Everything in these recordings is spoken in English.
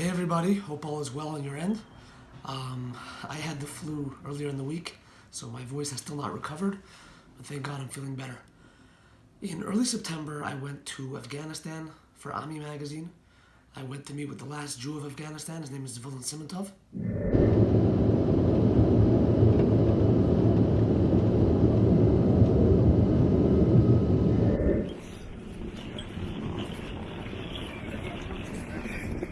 Hey everybody, hope all is well on your end. Um, I had the flu earlier in the week, so my voice has still not recovered, but thank God I'm feeling better. In early September, I went to Afghanistan for Ami magazine. I went to meet with the last Jew of Afghanistan. His name is Zvulun Simintov.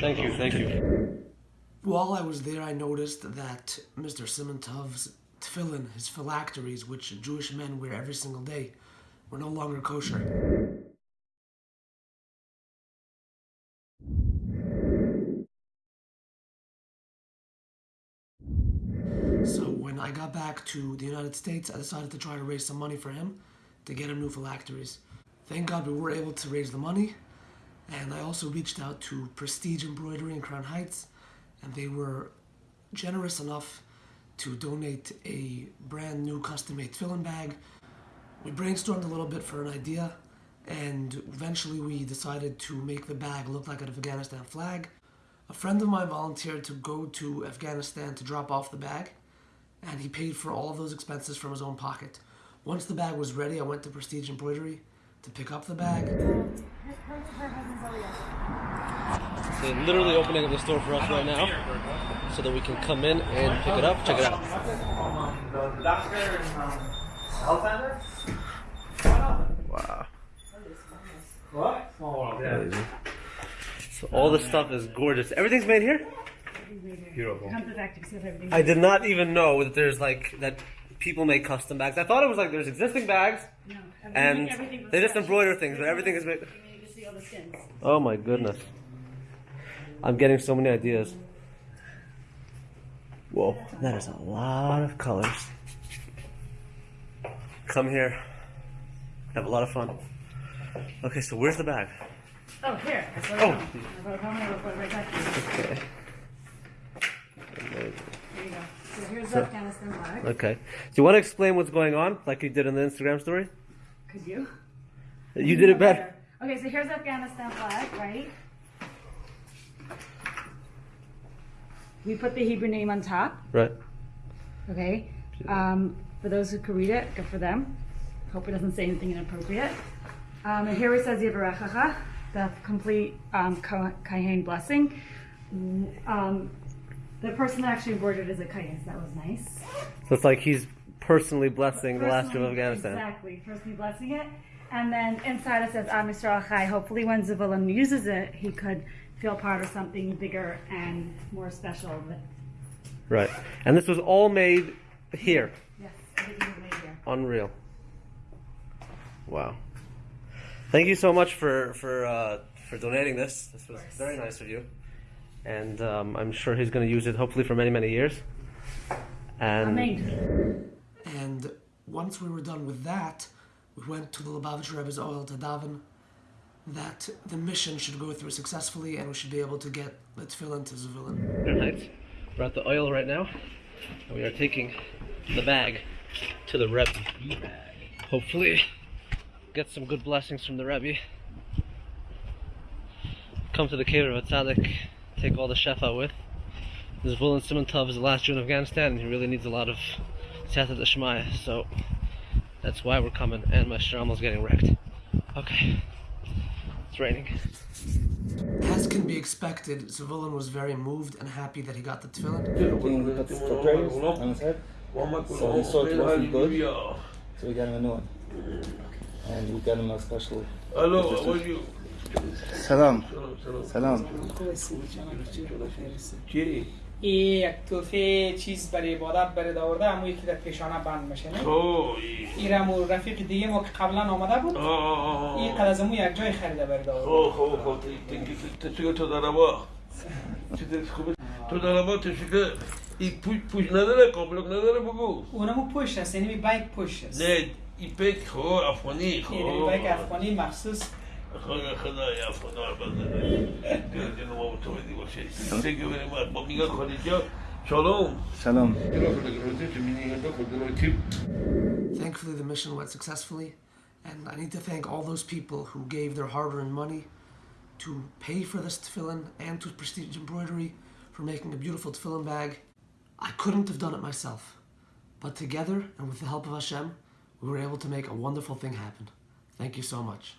Thank you, thank you. While I was there, I noticed that Mr. Simintov's tefillin, his phylacteries, which Jewish men wear every single day, were no longer kosher. So when I got back to the United States, I decided to try to raise some money for him to get him new phylacteries. Thank God we were able to raise the money, and I also reached out to Prestige Embroidery in Crown Heights, and they were generous enough to donate a brand new custom-made tefillin bag. We brainstormed a little bit for an idea, and eventually we decided to make the bag look like an Afghanistan flag. A friend of mine volunteered to go to Afghanistan to drop off the bag, and he paid for all of those expenses from his own pocket. Once the bag was ready, I went to Prestige Embroidery to pick up the bag. They're literally opening up the store for us right now so that we can come in and pick it up. Check it out. Wow. Crazy. So all this stuff is gorgeous. Everything's made here? Come to the factory, see if everything's I did not even know that there's like that people make custom bags. I thought it was like there's existing bags no. and they just embroider things, but everything is made. You need to see all the skins. Oh my goodness. I'm getting so many ideas. Whoa, that is a lot of colors. Come here. Have a lot of fun. Okay, so where's the bag? Oh, here. Oh. I wrote it down, I wrote it right back to you. Okay. Amazing. There you go. So here's the Afghanistan flag. Okay. Do you want to explain what's going on, like you did in the Instagram story? Could you? You did it better. Okay, so here's Afghanistan flag, right? We put the Hebrew name on top, Right. okay? Um, for those who could read it, good for them. Hope it doesn't say anything inappropriate. Um, and here it says Yivarechacha, the complete um, Ko- blessing. Um, the person that actually embroidered is a Kohen, that was nice. So it's like he's personally blessing the last of Afghanistan. Exactly, personally blessing it. And then inside it says Am Yisrael Chai. Hopefully, when Zavulun uses it, he could feel part of something bigger and more special. Right. And this was all made here. yes, made here. Unreal. Wow. Thank you so much for for uh, for donating this. This was very nice of you, and um, I'm sure he's going to use it hopefully for many many years. And Amen. And once we were done with that, we went to the Lubavitcher Rebbe's Ohel to daven that the mission should go through successfully and we should be able to get the tefillin to Zavulun. Fahrenheit. We're at the Ohel right now, and we are taking the bag to the Rebbe. Hopefully, get some good blessings from the Rebbe. Come to the cave of a tzaddik, take all the chef out with. Zvulun Simintov is the last Jew in Afghanistan, and he really needs a lot of Siyata Shemaya, so that's why we're coming, and my is getting wrecked. Okay. It's raining. As can be expected, Zavulun was very moved and happy that he got the tefillin. King put the portrays on his head, So he saw it wasn't good. so we got him a new one. And we got him a special. Hello, how are you? Salam. Jay, این یک توفه چیز برای عبادت برای داورده امو یکی در پیشانه بند میشه نه؟ اوی این رمو رفیق دیگه ما که قبلا آمده بود. این قد از امو یک جای خریده برای داورده. خب خب خب. تشکر تو داربا چطور خوبه تو داربا تشکر این پوش پوش نداره قابلک نداره بگو. اونمو پشت است یعنی بیک پشت است. نه این پیک خب افغانی این خب بیک افغانی مخصوص. خدا خدا یا خدا بزنه دیگه نما متوجه باشه Thank you very much با میگه خدیجا شالوم Shalom. Thankfully, the mission went successfully, and I need to thank all those people who gave their hard earned money to pay for this tefillin and to Prestige Embroidery for making a beautiful tefillin bag. I couldn't have done it myself, but together and with the help of Hashem, we were able to make a wonderful thing happen. Thank you so much.